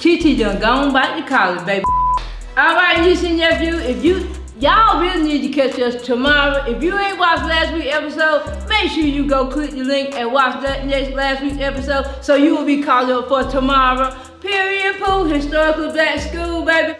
TT done gone back to college, baby. All right, niece and nephew, if you, y'all really need to catch us tomorrow. If you ain't watched last week's episode, make sure you go click the link and watch that next last week's episode so you will be called up for tomorrow. Period, Pooh, historical black school, baby.